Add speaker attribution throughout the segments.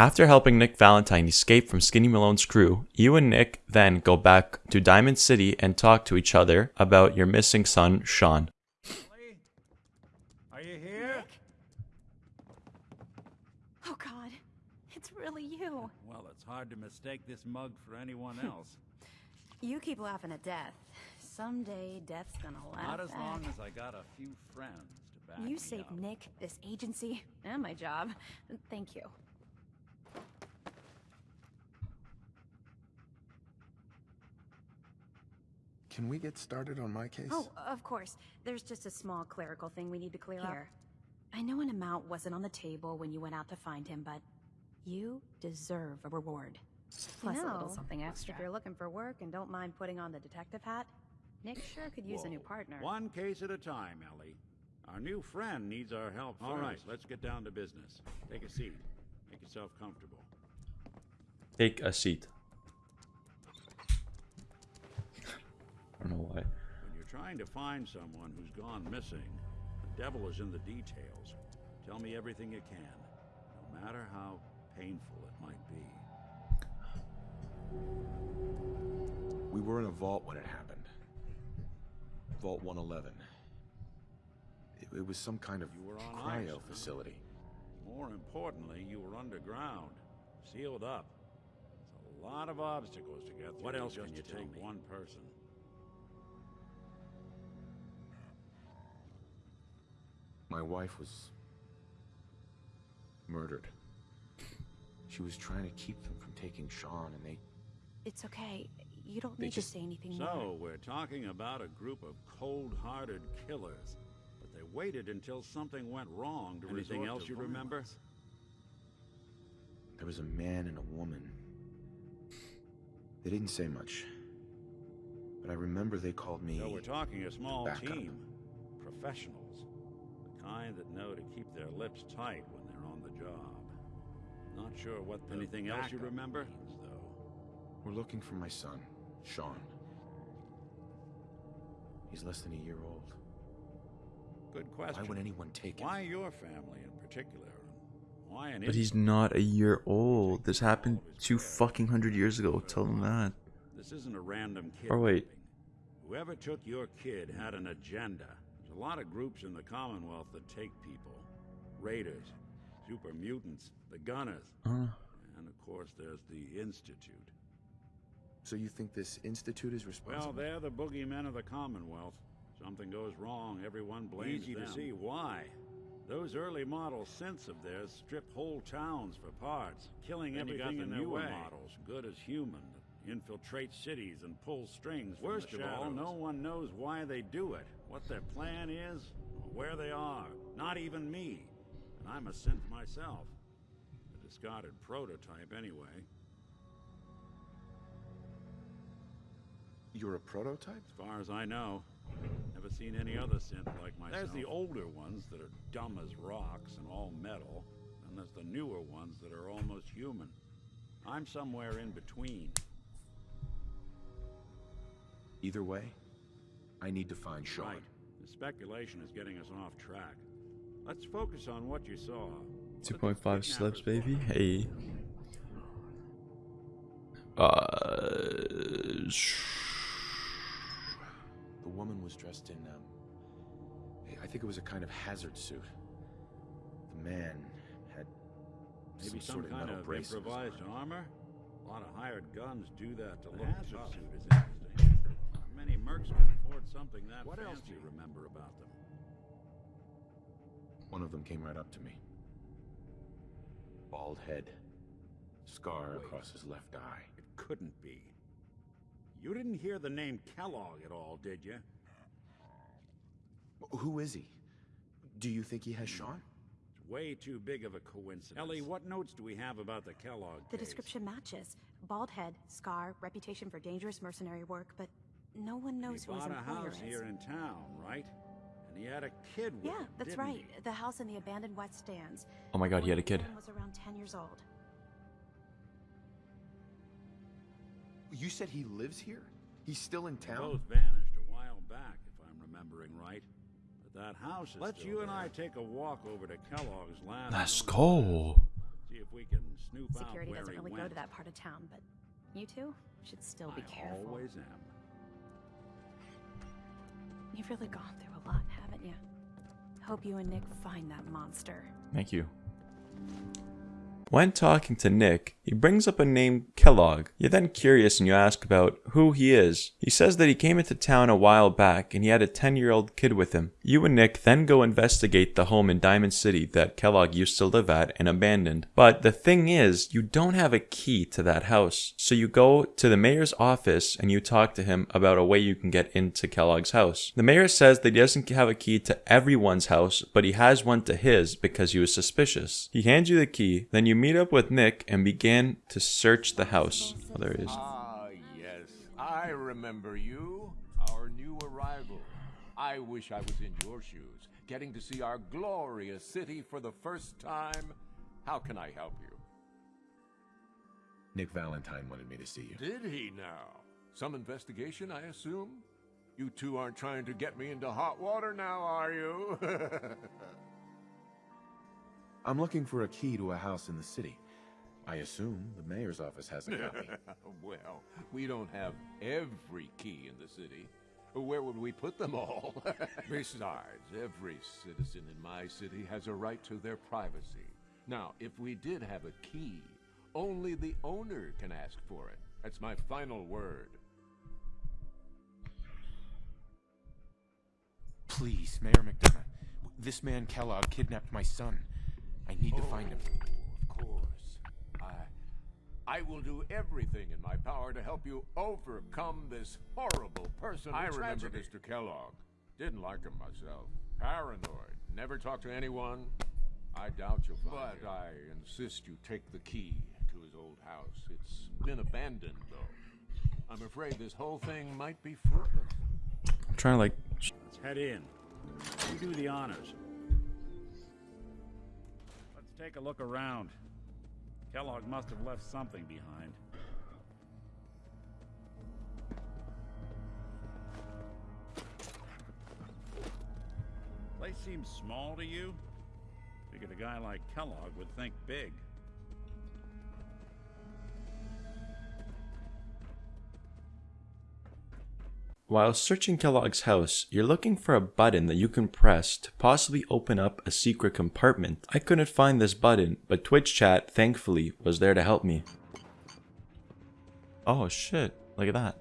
Speaker 1: After helping Nick Valentine escape from Skinny Malone's crew, you and Nick then go back to Diamond City and talk to each other about your missing son, Shaun.
Speaker 2: Are you here?
Speaker 3: Oh god, it's really you.
Speaker 2: Well, it's hard to mistake this mug for anyone else.
Speaker 3: You keep laughing at death. Someday death's gonna laugh
Speaker 2: Not as
Speaker 3: back.
Speaker 2: long as I got a few friends to back me
Speaker 3: You saved
Speaker 2: up.
Speaker 3: Nick, this agency, and my job. Thank you.
Speaker 4: Can we get started on my case?
Speaker 3: Oh, of course. There's just a small clerical thing we need to clear up. I know an amount wasn't on the table when you went out to find him, but you deserve a reward. Plus a little something extra.
Speaker 5: If you're looking for work and don't mind putting on the detective hat, Nick sure could use a new partner.
Speaker 2: One case at a time, Ellie. Our new friend needs our help All right, let's get down to business. Take a seat. Make yourself comfortable.
Speaker 1: Take a seat. I don't know why.
Speaker 2: When you're trying to find someone who's gone missing, the devil is in the details. Tell me everything you can, no matter how painful it might be.
Speaker 4: We were in a vault when it happened. Vault 111. It, it was some kind of
Speaker 2: You were on ice,
Speaker 4: cryo
Speaker 2: huh?
Speaker 4: facility.
Speaker 2: More importantly, you were underground, sealed up. It's a lot of obstacles to get through. What else can you take one person?
Speaker 4: My wife was murdered. She was trying to keep them from taking Shaun, and they
Speaker 3: It's okay. You don't need
Speaker 4: just-
Speaker 3: to say anything
Speaker 2: So,
Speaker 3: more.
Speaker 2: we're talking about a group of cold-hearted killers. But they waited until something went wrong to Anything else
Speaker 4: to
Speaker 2: you remember?
Speaker 4: there was a man and a woman. They didn't say much, but I remember they called me.
Speaker 2: So we're talking a small team. Professionals. The kind that know to keep their lips tight when they're on the job. Not sure what the Anything else you remember?
Speaker 4: means, We're looking for my son, Shaun. He's less than a year old.
Speaker 2: Good question.
Speaker 4: Why would anyone take him?
Speaker 2: Why your family in particular? Why an
Speaker 1: But he's not a year old. This happened two fucking hundred years ago. Tell him that.
Speaker 2: This isn't a random kid.
Speaker 1: Or wait.
Speaker 2: Whoever took your kid had an agenda. There's a lot of groups in the Commonwealth that take people. Raiders, super mutants, the Gunners,
Speaker 1: Uh,
Speaker 2: and of course there's the Institute.
Speaker 4: So you think this institute is responsible?
Speaker 2: Well, they're the boogeymen of the Commonwealth. Something goes wrong, everyone blames them.
Speaker 6: Easy
Speaker 2: them.
Speaker 6: to
Speaker 2: see why. Those early model synths of theirs strip whole towns for parts, killing
Speaker 6: Then you
Speaker 2: everything
Speaker 6: got
Speaker 2: in
Speaker 6: the
Speaker 2: their
Speaker 6: newer
Speaker 2: way.
Speaker 6: models,
Speaker 2: good as human, that infiltrate cities and pull strings.
Speaker 6: from
Speaker 2: Worst
Speaker 6: the
Speaker 2: of all, no one knows why they do it, what their plan is, or where they are. Not even me. And I'm a synth myself. A discarded prototype, anyway.
Speaker 4: You're a prototype?
Speaker 2: As far as I know, never seen any other synth like myself. There's the older ones that are dumb as rocks and all metal, and there's the newer ones that are almost human. I'm somewhere in between.
Speaker 4: Either way, I need to find Shaun.
Speaker 2: Right. The speculation is getting us off track. Let's focus on what you saw. What did the
Speaker 1: 2.5 slips, baby. Hey. Uh,
Speaker 4: The woman was dressed in, um, I think it was a kind of hazard suit. The man had
Speaker 2: Maybe
Speaker 4: some,
Speaker 2: some,
Speaker 4: sort of
Speaker 2: kind
Speaker 4: metal
Speaker 2: of
Speaker 4: braces
Speaker 2: improvised armor? A lot of hired guns do that to look hazard suit is interesting. Many mercs can afford something that
Speaker 6: What else do you
Speaker 2: remember about them?
Speaker 4: One of them came right up to me. Bald head, scar
Speaker 2: Wait.
Speaker 4: across his left eye.
Speaker 2: It couldn't be. You didn't hear the name Kellogg at all, did you?
Speaker 4: Who is he? Do you think he has Shaun?
Speaker 2: It's way too big of a coincidence. Ellie, what notes do we have about the Kellogg
Speaker 3: The
Speaker 2: case?
Speaker 3: description matches. Bald head, scar, reputation for dangerous mercenary work, but no one
Speaker 2: He
Speaker 3: knows who his
Speaker 2: bought a
Speaker 3: employer
Speaker 2: house
Speaker 3: is.
Speaker 2: here in town, right? And he had a kid with
Speaker 3: Yeah,
Speaker 2: him,
Speaker 3: that's
Speaker 2: didn't
Speaker 3: right.
Speaker 2: he?
Speaker 3: The house in the abandoned West Stands.
Speaker 1: oh my god, he had a kid.
Speaker 3: woman was around 10 years old.
Speaker 4: You said he lives here? He's still in
Speaker 2: They
Speaker 4: town?
Speaker 2: Both vanished a while back, if I'm remembering right. But that house is
Speaker 6: Let's
Speaker 2: still
Speaker 6: you and. I
Speaker 2: take a walk over to Kellogg's land.
Speaker 1: Let's go.
Speaker 2: See if we can snoop
Speaker 3: Security
Speaker 2: out where
Speaker 3: doesn't
Speaker 2: he
Speaker 3: really
Speaker 2: went.
Speaker 3: go to that part of town, but you two should still be
Speaker 2: I
Speaker 3: careful.
Speaker 2: always am.
Speaker 3: You've really gone through a lot, haven't you? Hope you and Nick find that monster.
Speaker 1: Thank you. When talking to Nick, he brings up a name Kellogg. You're then curious and you ask about who he is. He says that he came into town a while back and he had a 10 year old kid with him. You and Nick then go investigate the home in Diamond City that Kellogg used to live at and abandoned. But the thing is, you don't have a key to that house. So you go to the mayor's office and you talk to him about a way you can get into Kellogg's house. The mayor says that he doesn't have a key to everyone's house, but he has one to his because he was suspicious. He hands you the key, then you meet up with Nick and begin to search the house. Oh, there he is.
Speaker 6: Ah, yes. I remember you. Our new arrival. I wish I was in your shoes, getting to see our glorious city for the first time. How can I help you?
Speaker 4: Nick Valentine wanted me to see you.
Speaker 6: Did he now? Some investigation, I assume? You two aren't trying to get me into hot water now, are you?
Speaker 4: I'm looking for a key to a house in the city. I assume the mayor's office has a copy.
Speaker 6: well, we don't have every key in the city. Where would we put them all? Besides, every citizen in my city has a right to their privacy. Now, if we did have a key, only the owner can ask for it. That's my final word.
Speaker 7: Please, Mayor McDonough. This man Kellogg kidnapped my son. I need to oh, find him.
Speaker 6: Of course. I I will do everything in my power to help you overcome this horrible person. I remember Mr. Kellogg. Didn't like him myself. Paranoid. Never talked to anyone. I doubt you'll find But I insist you take the key to his old house. It's been abandoned, though. I'm afraid this whole thing might be fruitless.
Speaker 1: I'm trying to like.
Speaker 2: Let's head in. You do the honors. Take a look around. Kellogg must have left something behind. Place seems small to you? Figured a guy like Kellogg would think big.
Speaker 1: While searching Kellogg's house, you're looking for a button that you can press to possibly open up a secret compartment. I couldn't find this button, but Twitch chat, thankfully, was there to help me. Oh shit, look at that.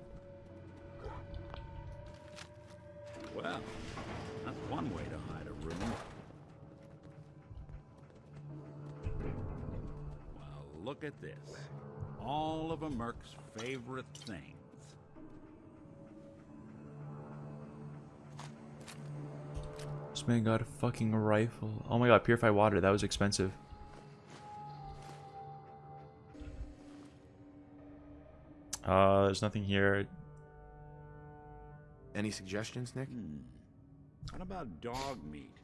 Speaker 2: Well, that's one way to hide a room. Well, look at this. All of a Merc's favorite things.
Speaker 1: This man got a fucking rifle. Oh my god, purified water, that was expensive. Uh, there's nothing here.
Speaker 7: Any suggestions, Nick?
Speaker 2: Hmm. What about Dogmeat?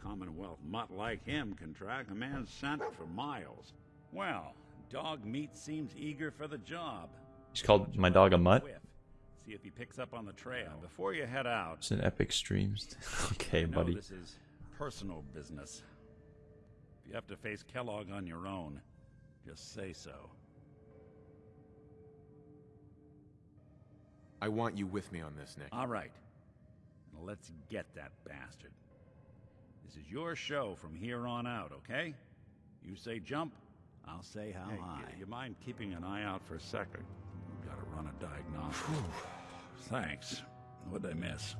Speaker 2: Commonwealth mutt like him can track a man's scent for miles. Well, Dogmeat seems eager for the job.
Speaker 1: He's called my dog a mutt.
Speaker 2: Whiff. See if he picks up on the trail. Before you head out,
Speaker 1: It's an epic stream. okay,
Speaker 2: I know
Speaker 1: buddy.
Speaker 2: this is personal business. If you have to face Kellogg on your own, just say so.
Speaker 7: I want you with me on this, Nick.
Speaker 2: All right. Let's get that bastard. This is your show from here on out, okay? You say jump, I'll say how high. You, you mind keeping an eye out for a second? Gotta run a diagnostic. Thanks. What'd I miss?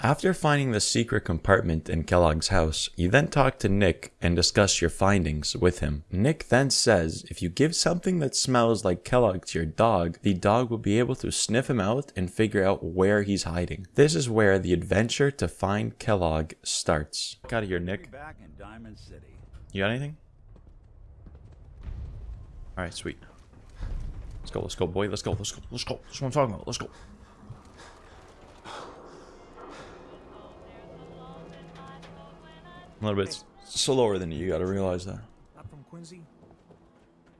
Speaker 1: After finding the secret compartment in Kellogg's house, you then talk to Nick and discuss your findings with him. Nick then says if you give something that smells like Kellogg to your dog, the dog will be able to sniff him out and figure out where he's hiding. This is where the adventure to find Kellogg starts. Get out of here, Nick.
Speaker 2: back in Diamond City.
Speaker 1: You got anything? Alright, sweet. Let's go, let's go, boy. Let's go, let's go, let's go. That's what I'm talking about. Let's go. A little bit slower than you, you gotta realize that.
Speaker 8: Not from Quincy. You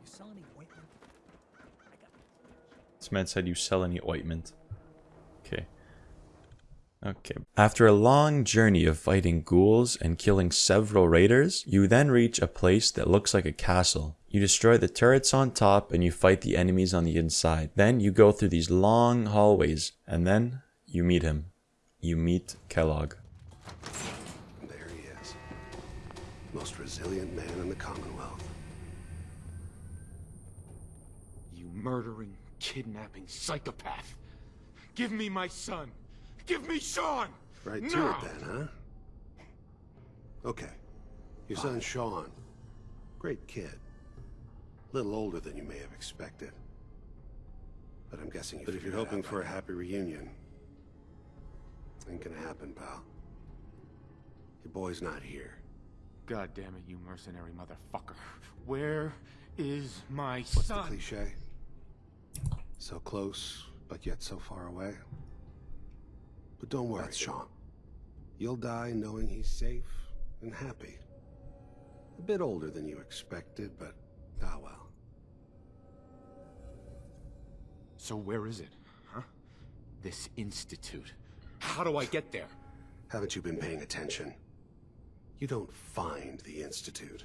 Speaker 8: sell any ointment?
Speaker 1: This man said you sell any ointment. Okay. Okay. After a long journey of fighting ghouls and killing several raiders, you then reach a place that looks like a castle. You destroy the turrets on top and you fight the enemies on the inside. Then you go through these long hallways and then you meet him. You meet Kellogg.
Speaker 9: There he is. Most resilient man in the Commonwealth.
Speaker 7: You murdering, kidnapping psychopath. Give me my son. Give me Shaun.
Speaker 9: Right to
Speaker 7: now.
Speaker 9: it then, huh? Okay. Your son Shaun. Great kid. Little older than you may have expected. But I'm guessing you But if you're hoping for a happy reunion, ain't gonna happen, pal. Your boy's not here.
Speaker 7: God damn it, you mercenary motherfucker. Where is my
Speaker 9: What's
Speaker 7: son?
Speaker 9: the cliche? So close, but yet so far away. But don't worry, That's Shaun. You'll die knowing he's safe and happy. A bit older than you expected, but ah well.
Speaker 7: So where is it, huh? This institute. How do I get there?
Speaker 9: Haven't you been paying attention? You don't find the Institute.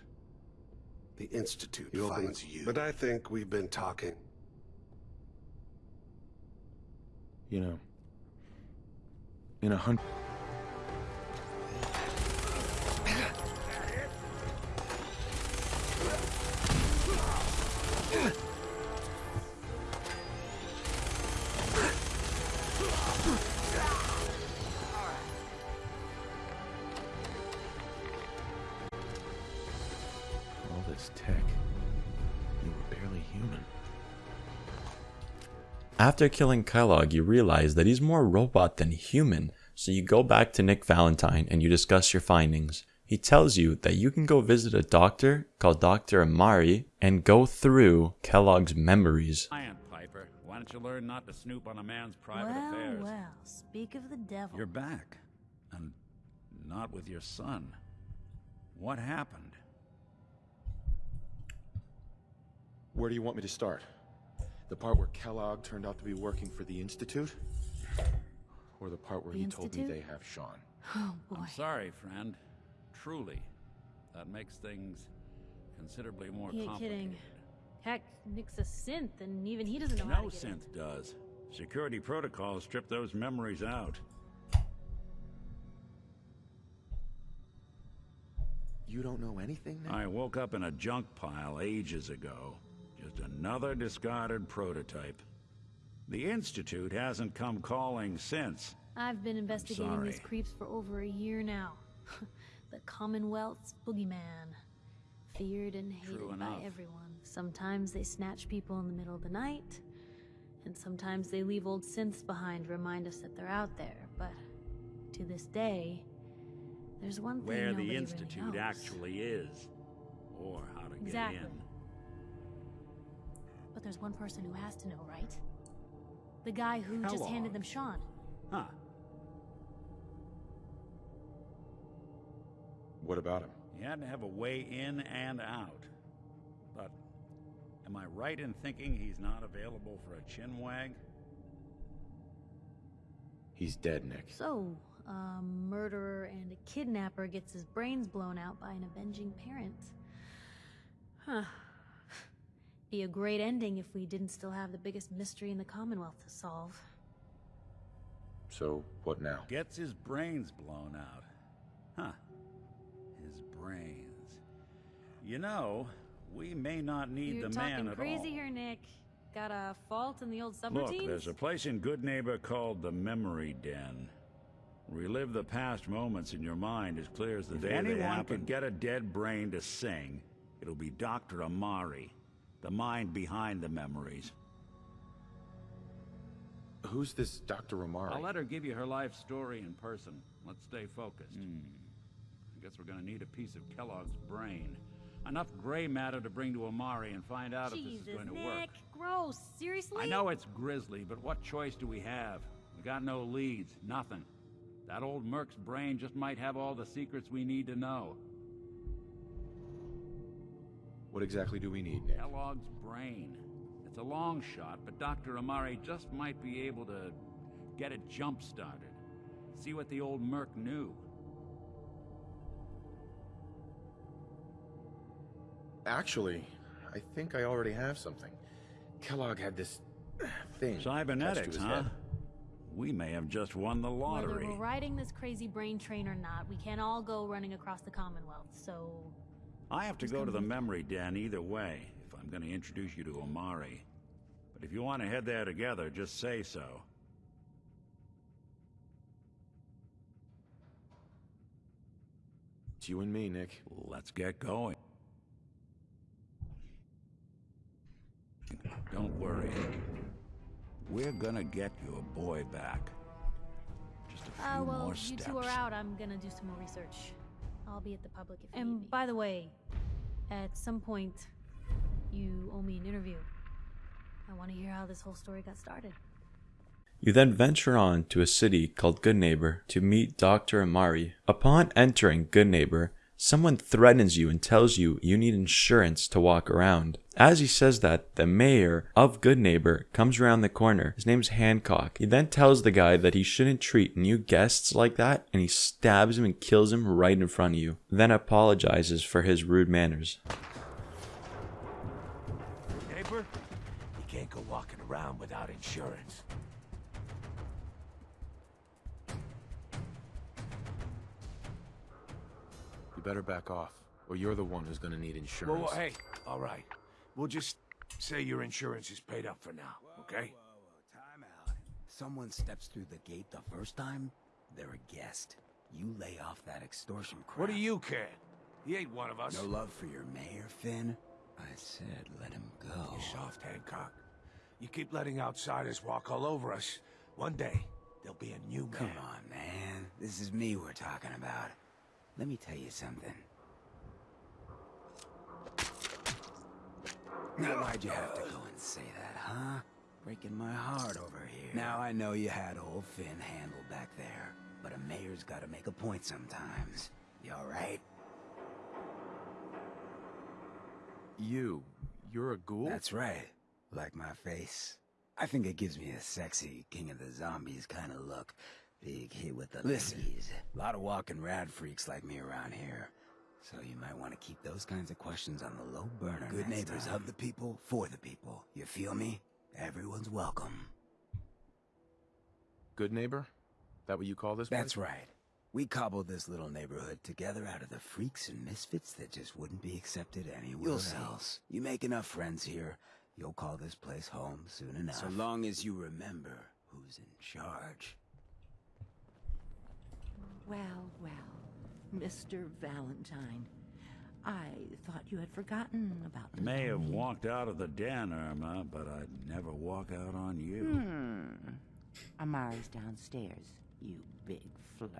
Speaker 9: The Institute
Speaker 10: You open
Speaker 9: finds you. But I think we've been talking.
Speaker 7: You know, in a hundred. All this tech. You were barely human.
Speaker 1: After killing Kellogg, you realize that he's more robot than human, so you go back to Nick Valentine and you discuss your findings. He tells you that you can go visit a doctor called Dr. Amari and go through Kellogg's memories.
Speaker 2: Lion Piper, why don't you learn not to snoop on a man's private
Speaker 5: well,
Speaker 2: affairs?
Speaker 5: well, speak of the devil.
Speaker 2: You're back. And not with your son. What happened?
Speaker 7: Where do you want me to start? The part where Kellogg turned out to be working for the Institute? Or the part where
Speaker 5: The
Speaker 7: he told me they have Shaun?
Speaker 5: Oh boy.
Speaker 2: I'm sorry, friend. Truly. That makes things considerably more
Speaker 11: You ain't
Speaker 2: complicated.
Speaker 11: kidding. Heck, Nick's a synth, and even he doesn't know
Speaker 2: No
Speaker 11: how to get it.
Speaker 2: synth does. Security protocols strip those memories out.
Speaker 7: You don't know anything now?
Speaker 2: I woke up in a junk pile ages ago. Just another discarded prototype. The Institute hasn't come calling since.
Speaker 11: I've been investigating these creeps for over a year now. the Commonwealth's boogeyman. Feared and hated by everyone. Sometimes they snatch people in the middle of the night, and sometimes they leave old synths behind to remind us that they're out there. But to this day, there's one thing
Speaker 2: Where the
Speaker 11: really
Speaker 2: Institute
Speaker 11: knows.
Speaker 2: actually is. Or how to
Speaker 11: Exactly.
Speaker 2: get in.
Speaker 11: But there's one person who has to know, right? The guy who just handed them Shaun.
Speaker 2: Huh.
Speaker 7: What about him?
Speaker 2: He had to have a way in and out. But am I right in thinking he's not available for a chin wag?
Speaker 7: He's dead, Nick.
Speaker 11: So, a murderer and a kidnapper gets his brains blown out by an avenging parent. Huh. Be a great ending if we didn't still have the biggest mystery in the Commonwealth to solve.
Speaker 7: So, what now?
Speaker 2: Gets his brains blown out. Huh. His brains. You know, we may not need
Speaker 11: You're
Speaker 2: the
Speaker 11: talking
Speaker 2: man at
Speaker 11: crazy here, Nick. Got a fault in the old
Speaker 2: Look, there's a place in Goodneighbor called the Memory Den. Relive the past moments in your mind as clear as the
Speaker 7: If
Speaker 2: day they
Speaker 7: anyone
Speaker 2: happened.
Speaker 7: could
Speaker 2: could get a dead brain to sing, it'll be Dr. Amari, the mind behind the memories.
Speaker 7: Who's this Dr. Amari?
Speaker 2: I'll let her give you her life story in person. Let's stay focused. Hmm. I guess we're gonna need a piece of Kellogg's brain. Enough gray matter to bring to Amari and find out if this is going to
Speaker 11: Nick.
Speaker 2: work.
Speaker 11: Gross. Seriously?
Speaker 2: I know it's grisly, but what choice do we have? We got no leads, nothing. That old Merc's brain just might have all the secrets we need to know.
Speaker 7: What exactly do we need, Nick?
Speaker 2: Kellogg's brain. It's a long shot, but Dr. Amari just might be able to get it jump started. See what the old Merc knew.
Speaker 7: Actually, I think I already have something. Kellogg had this thing. attached to
Speaker 2: Cybernetics,
Speaker 7: his
Speaker 2: huh?
Speaker 7: head.
Speaker 2: We may have just won the lottery.
Speaker 11: Whether we're riding this crazy brain train or not, we can't all go running across the Commonwealth, so...
Speaker 2: I have to
Speaker 11: Who's
Speaker 2: go to the memory den either way if I'm going to introduce you to Amari. But if you want to head there together, just say so.
Speaker 7: It's you and me, Nick.
Speaker 2: Let's get going. Don't worry. We're gonna get your boy back. Just a few
Speaker 11: Uh, well,
Speaker 2: more
Speaker 11: you two are out. I'm gonna do some more research. I'll be at the public if And by the way, at some point, you owe me an interview. I want to hear how this whole story got started.
Speaker 1: You then venture on to a city called Goodneighbor to meet Dr. Amari. Upon entering Goodneighbor, someone threatens you and tells you you need insurance to walk around. As he says that, the mayor of Goodneighbor comes around the corner. His name's Hancock. He then tells the guy that he shouldn't treat new guests like that and he stabs him and kills him right in front of you. Then apologizes for his rude manners.
Speaker 10: Neighbor, you can't go walking around without insurance.
Speaker 7: Better back off, or you're the one who's gonna need
Speaker 10: Well,
Speaker 7: insurance.
Speaker 10: well, hey, all right. We'll just say your insurance is paid up for now, okay?
Speaker 8: Time out. Someone steps through the gate the first time, they're a guest. You lay off that extortion crap.
Speaker 10: What do you care? He ain't one of us.
Speaker 8: No love for your mayor, Finn? I said let him go.
Speaker 10: You soft, Hancock. You keep letting outsiders walk all over us. One day, there'll be a new man.
Speaker 8: Come on, man. This is me we're talking about. Let me tell you something. Now, why'd you have to go and say that, huh? Breaking my heart over here. Now, I know you had old Finn handled back there, but a mayor's gotta make a point sometimes. You alright?
Speaker 7: You, you're a ghoul?
Speaker 8: That's right. Like my face. I think it gives me a sexy King of the Zombies kind of look. Big hit with the Listen, a lot of walking rad freaks like me around here. So you might want to keep those kinds of questions on the low burner Good neighbors of the people, for the people. You feel me? Everyone's welcome.
Speaker 7: Good neighbor? That what you call this
Speaker 8: That's
Speaker 7: place?
Speaker 8: right. We cobbled this little neighborhood together out of the freaks and misfits that just wouldn't be accepted anywhere
Speaker 12: You'll see.
Speaker 8: else. You make enough friends here, you'll call this place home soon enough. So long as you remember who's in charge.
Speaker 12: Well, well, Mr. Valentine. I thought you had forgotten about
Speaker 2: You may have walked out of the den, Irma, but I'd never walk out on you.
Speaker 12: Hmm. Amari's downstairs, you big flirt.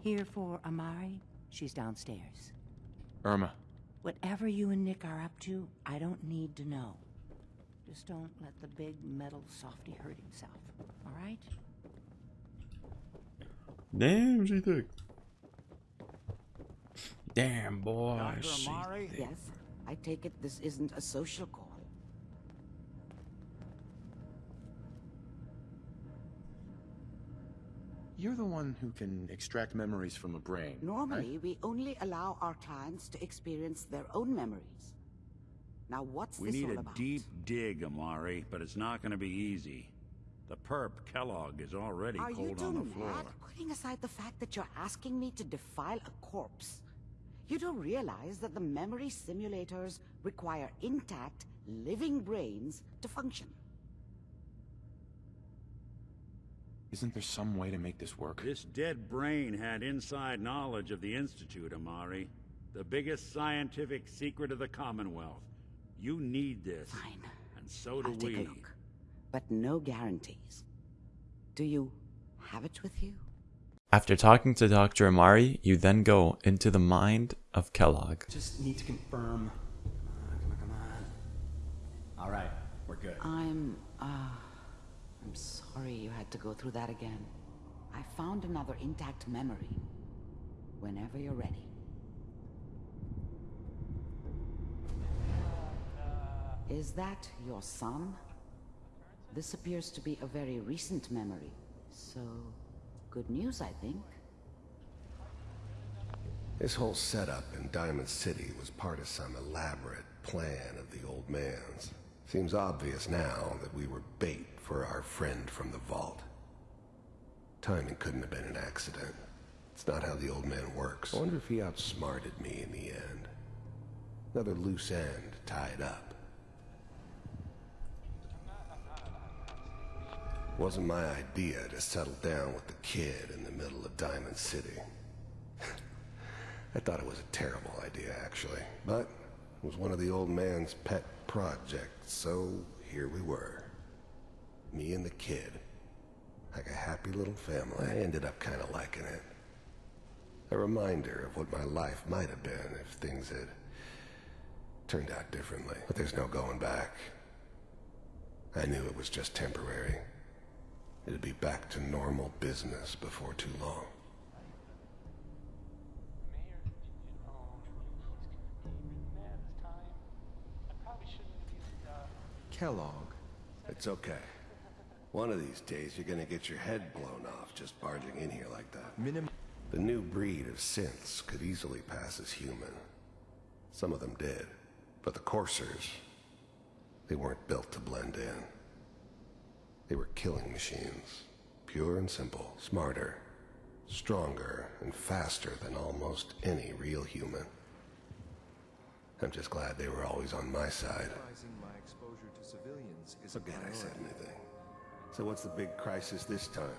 Speaker 12: Here for Amari, she's downstairs.
Speaker 7: Irma.
Speaker 12: Whatever you and Nick are up to, I don't need to know. Just don't let the big metal softy hurt himself, all right?
Speaker 1: Damn, she thick. Damn, boy.
Speaker 2: Dr.
Speaker 1: she
Speaker 2: Amari?
Speaker 1: thick.
Speaker 12: Yes, I take it this isn't a social call.
Speaker 7: You're the one who can extract memories from a brain.
Speaker 13: Normally, we only allow our clients to experience their own memories. Now, what's
Speaker 2: We
Speaker 13: this
Speaker 2: need
Speaker 13: all
Speaker 2: a
Speaker 13: about?
Speaker 2: deep dig, Amari, but it's not going to be easy. The perp, Kellogg, is already
Speaker 13: Are you
Speaker 2: cold
Speaker 13: two
Speaker 2: on the
Speaker 13: mad?
Speaker 2: floor.
Speaker 13: Putting aside the fact that you're asking me to defile a corpse, you don't realize that the memory simulators require intact, living brains to function.
Speaker 7: Isn't there some way to make this work?
Speaker 2: This dead brain had inside knowledge of the Institute, Amari. The biggest scientific secret of the Commonwealth. You need this.
Speaker 13: Fine.
Speaker 2: And so do
Speaker 13: I'll take
Speaker 2: we.
Speaker 13: a look. But no guarantees. Do you have it with you?
Speaker 1: After talking to Dr. Amari, you then go into the mind of Kellogg.
Speaker 14: Just need to confirm. Come on, come on, come on. All right, we're good.
Speaker 13: I'm, uh, I'm sorry you had to go through that again. I found another intact memory. Whenever you're ready. Is that your son? This appears to be a very recent memory. So, good news, I think.
Speaker 9: This whole setup in Diamond City was part of some elaborate plan of the old man's. Seems obvious now that we were bait for our friend from the vault. Timing couldn't have been an accident. It's not how the old man works. I wonder if he outsmarted me in the end. Another loose end tied up. Wasn't my idea to settle down with the kid in the middle of Diamond City. I thought it was a terrible idea, actually. But it was one of the old man's pet projects, so here we were. Me and the kid. Like a happy little family. I ended up kind of liking it. A reminder of what my life might have been if things had turned out differently. But there's no going back. I knew it was just temporary. It'd be back to normal business before too long.
Speaker 15: Kellogg.
Speaker 9: It's okay. One of these days, you're gonna get your head blown off just barging in here like that.
Speaker 15: Minim
Speaker 9: the new breed of synths could easily pass as human. Some of them did. But the Coursers, they weren't built to blend in. They were killing machines. Pure and simple. Smarter, stronger, and faster than almost any real human. I'm just glad they were always on my side.
Speaker 15: my exposure to civilians is
Speaker 9: Forget I said anything. So what's the big crisis this time?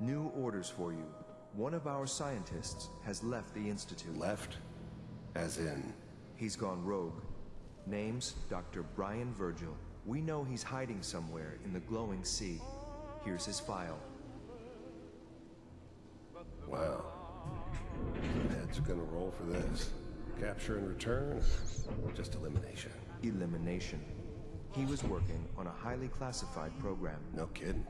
Speaker 15: New orders for you. One of our scientists has left the Institute.
Speaker 9: Left? As in?
Speaker 15: He's gone rogue. Name's Dr. Brian Virgil. We know he's hiding somewhere in the glowing sea. Here's his file.
Speaker 9: Wow. Heads are gonna roll for this. Capture and return? Just elimination.
Speaker 15: Elimination. He was working on a highly classified program.
Speaker 9: No kidding.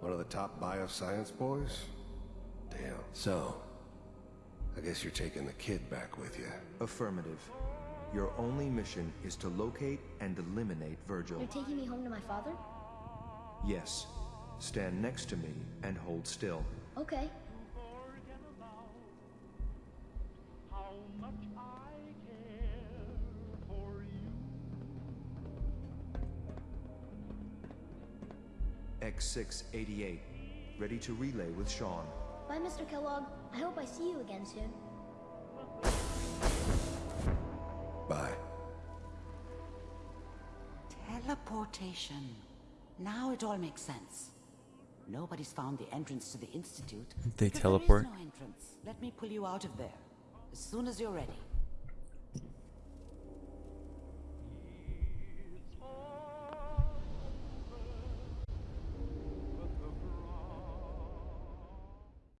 Speaker 9: One of the top bioscience boys? Damn. So, I guess you're taking the kid back with you.
Speaker 15: Affirmative. Your only mission is to locate and eliminate Virgil.
Speaker 16: You're taking me home to my father?
Speaker 15: Yes. Stand next to me and hold still.
Speaker 16: Okay.
Speaker 15: X688. Ready to relay with Shaun.
Speaker 16: Bye, Mr. Kellogg. I hope I see you again soon.
Speaker 13: Teleportation. Now it all makes sense. Nobody's found the entrance to the Institute.
Speaker 1: They teleport?
Speaker 13: There is no entrance. Let me pull you out of there. As soon as you're ready.